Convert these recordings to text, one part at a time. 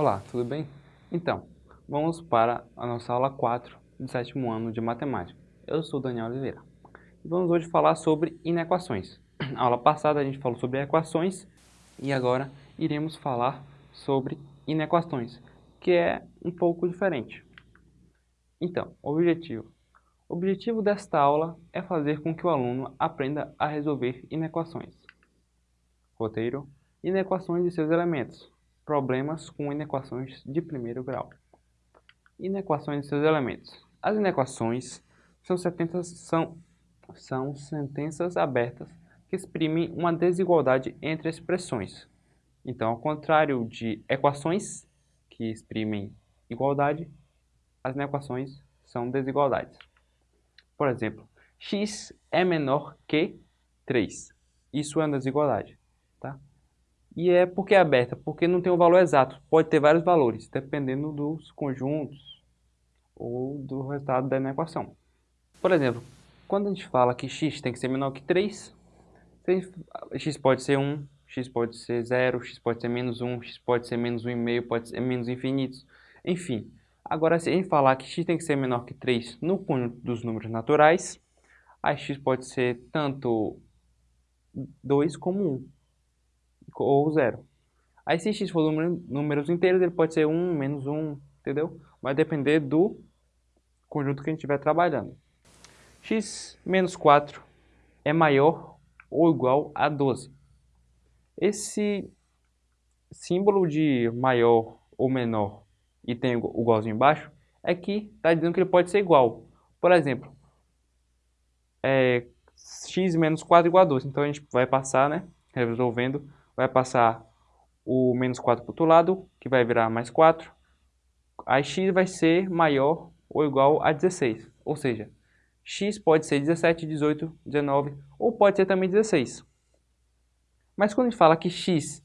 Olá, tudo bem? Então, vamos para a nossa aula 4 do sétimo ano de Matemática. Eu sou Daniel Oliveira. Vamos hoje falar sobre inequações. Na aula passada a gente falou sobre equações e agora iremos falar sobre inequações, que é um pouco diferente. Então, objetivo. O objetivo desta aula é fazer com que o aluno aprenda a resolver inequações. Roteiro. Inequações de seus elementos problemas com inequações de primeiro grau. Inequações e seus elementos. As inequações são sentenças, são, são sentenças abertas que exprimem uma desigualdade entre expressões. Então, ao contrário de equações que exprimem igualdade, as inequações são desigualdades. Por exemplo, x é menor que 3. Isso é uma desigualdade. E é porque é aberta, porque não tem um valor exato. Pode ter vários valores, dependendo dos conjuntos ou do resultado da equação. Por exemplo, quando a gente fala que x tem que ser menor que 3, x pode ser 1, x pode ser 0, x pode ser menos 1, x pode ser menos 1,5, pode ser menos infinitos, enfim. Agora, se a gente falar que x tem que ser menor que 3 no conjunto dos números naturais, a x pode ser tanto 2 como 1 ou zero. Aí se x for número, números inteiros, ele pode ser 1, menos 1, entendeu? Vai depender do conjunto que a gente estiver trabalhando. x menos 4 é maior ou igual a 12. Esse símbolo de maior ou menor e tem o igualzinho embaixo, é que está dizendo que ele pode ser igual. Por exemplo, é, x menos 4 igual a 12. Então a gente vai passar, né, resolvendo vai passar o menos 4 para o outro lado, que vai virar mais 4. Aí x vai ser maior ou igual a 16. Ou seja, x pode ser 17, 18, 19 ou pode ser também 16. Mas quando a gente fala que x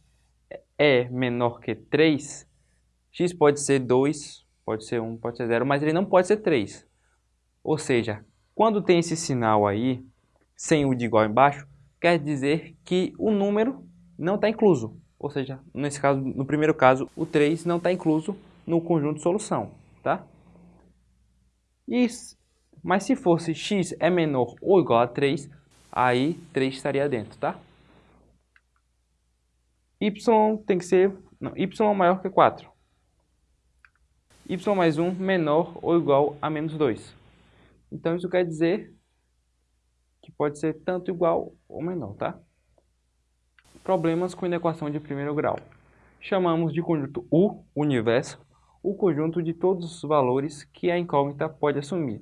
é menor que 3, x pode ser 2, pode ser 1, pode ser 0, mas ele não pode ser 3. Ou seja, quando tem esse sinal aí, sem o de igual embaixo, quer dizer que o número não está incluso. Ou seja, nesse caso, no primeiro caso, o 3 não está incluso no conjunto de solução, tá? E, mas se fosse x é menor ou igual a 3, aí 3 estaria dentro, tá? y tem que ser não, y maior que 4. y mais 1 menor ou igual a menos 2. Então isso quer dizer que pode ser tanto igual ou menor, tá? Problemas com inequação de primeiro grau. Chamamos de conjunto U, universo, o conjunto de todos os valores que a incógnita pode assumir.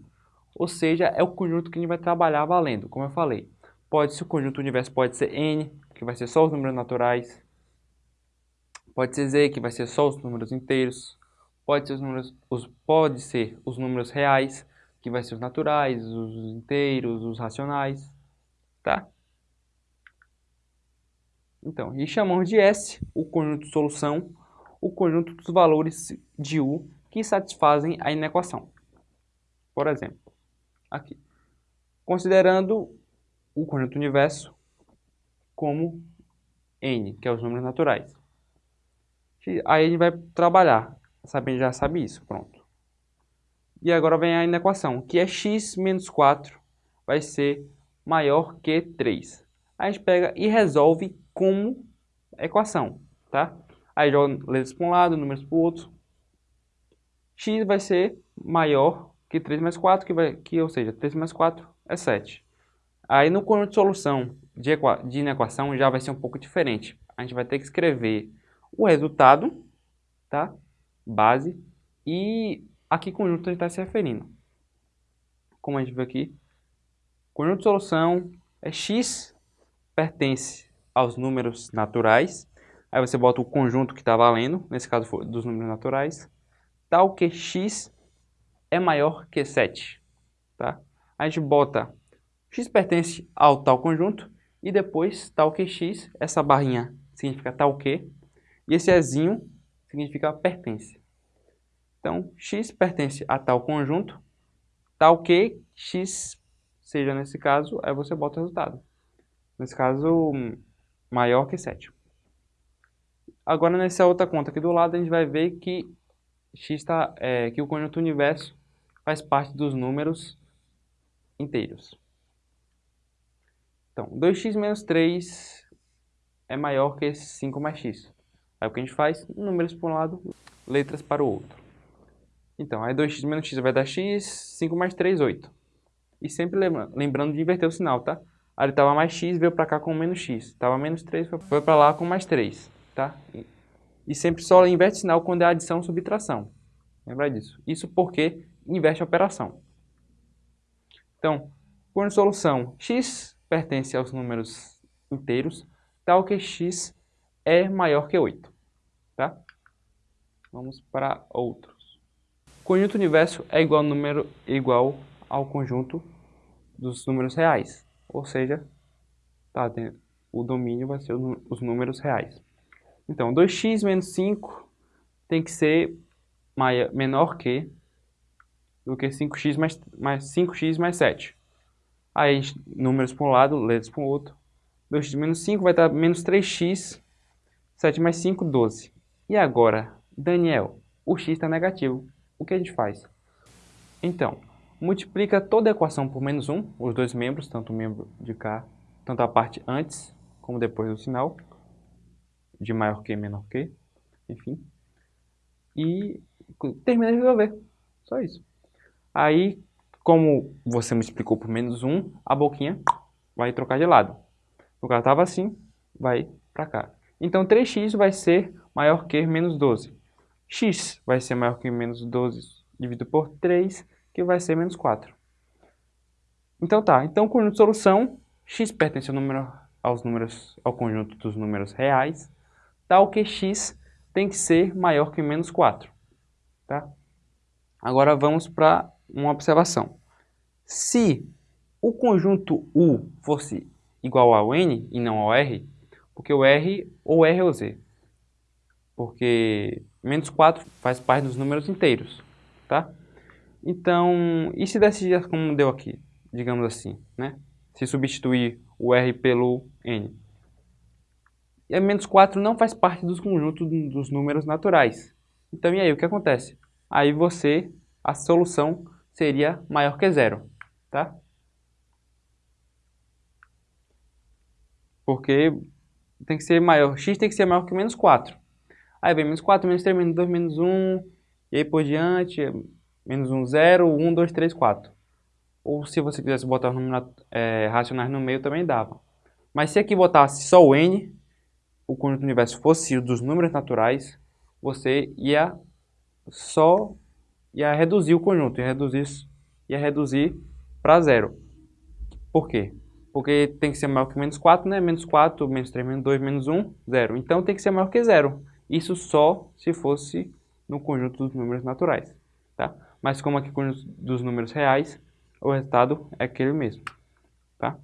Ou seja, é o conjunto que a gente vai trabalhar valendo, como eu falei. Pode ser o conjunto universo pode ser N, que vai ser só os números naturais. Pode ser Z, que vai ser só os números inteiros. Pode ser os números, os, pode ser os números reais, que vai ser os naturais, os inteiros, os racionais, tá? Então, e chamamos de S o conjunto de solução, o conjunto dos valores de U que satisfazem a inequação. Por exemplo, aqui, considerando o conjunto universo como N, que é os números naturais. Aí a gente vai trabalhar, sabendo já sabe isso, pronto. E agora vem a inequação, que é x menos 4 vai ser maior que 3. Aí a gente pega e resolve como equação, tá? Aí joga letras para um lado, números para o outro. x vai ser maior que 3 mais 4, que, vai, que, ou seja, 3 mais 4 é 7. Aí no conjunto de solução de, equa, de inequação já vai ser um pouco diferente. A gente vai ter que escrever o resultado, tá? Base, e a que conjunto a gente está se referindo. Como a gente viu aqui, conjunto de solução é x pertence aos números naturais. Aí você bota o conjunto que está valendo, nesse caso dos números naturais, tal que x é maior que 7. Tá? A gente bota x pertence ao tal conjunto e depois tal que x, essa barrinha significa tal que, e esse ezinho significa pertence. Então, x pertence a tal conjunto, tal que x seja nesse caso, aí você bota o resultado. Nesse caso, maior que 7. Agora nessa outra conta aqui do lado a gente vai ver que x tá, é, que o conjunto universo faz parte dos números inteiros. Então, 2x menos 3 é maior que 5 mais x. Aí o que a gente faz? Números para um lado, letras para o outro. Então, aí 2x menos x vai dar x, 5 mais 3, 8. E sempre lembrando de inverter o sinal, tá? Aí ele estava mais x, veio para cá com menos x. Estava menos 3, foi para lá com mais 3, tá? E sempre só inverte sinal quando é adição ou subtração. Lembra disso. Isso porque inverte a operação. Então, por solução, x pertence aos números inteiros, tal que x é maior que 8. Tá? Vamos para outros. Conjunto universo é igual número, igual ao conjunto dos números reais. Ou seja, tá, o domínio vai ser os números reais. Então, 2x menos 5 tem que ser maior, menor que do que 5x mais, mais 5x mais 7. Aí, números para um lado, letras para o outro. 2x menos 5 vai dar menos 3x, 7 mais 5, 12. E agora, Daniel, o x está negativo. O que a gente faz? Então, multiplica toda a equação por menos 1, os dois membros, tanto o membro de cá, tanto a parte antes como depois do sinal de maior que menor que, enfim. E termina de resolver. Só isso. Aí, como você me explicou por menos 1, a boquinha vai trocar de lado. O cara estava assim, vai para cá. Então, 3x vai ser maior que menos 12. x vai ser maior que menos 12 dividido por 3, que vai ser menos 4. Então tá, então conjunto de solução, x pertence ao, número, aos números, ao conjunto dos números reais, tal que x tem que ser maior que menos 4. Tá? Agora vamos para uma observação. Se o conjunto U fosse igual ao N e não ao R, porque o R ou R ou Z, porque menos 4 faz parte dos números inteiros, tá? Então, e se desse como deu aqui, digamos assim, né? Se substituir o R pelo N, e menos 4 não faz parte dos conjuntos dos números naturais. Então, e aí, o que acontece? Aí você, a solução seria maior que zero, tá? Porque tem que ser maior, x tem que ser maior que menos 4. Aí vem menos 4, menos 3, menos 2, menos 1, e aí por diante, menos 1, 0, 1, 2, 3, 4. Ou se você quisesse botar os números é, racionais no meio, também dava. Mas se aqui botasse só o n, o conjunto do universo fosse dos números naturais, você ia só ia reduzir o conjunto, ia reduzir, ia reduzir para zero. Por quê? Porque tem que ser maior que menos 4, né? Menos 4, menos 3, menos 2, menos 1, zero. Então tem que ser maior que zero. Isso só se fosse no conjunto dos números naturais. Tá? Mas como aqui é conjunto dos números reais, o resultado é aquele mesmo. Tá?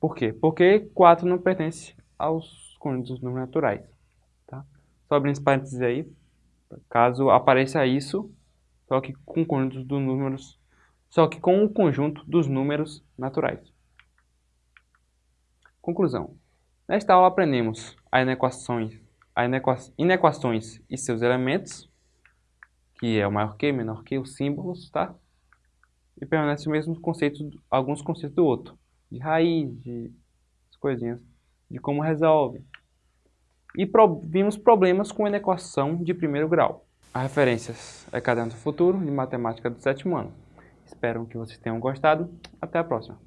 Por quê? Porque 4 não pertence aos conjuntos dos números naturais. Tá? Só abrindo esse parênteses aí, caso apareça isso, só que com conjuntos dos números, só que com o conjunto dos números naturais. Conclusão. Nesta aula aprendemos as inequações, as inequações e seus elementos, que é o maior que, menor que, os símbolos, tá? E permanece o mesmo conceito, alguns conceitos do outro, de raiz, de coisinhas, de como resolve, e pro, vimos problemas com inequação de primeiro grau. As referências é Caderno do Futuro de Matemática do sétimo ano. Espero que vocês tenham gostado. Até a próxima.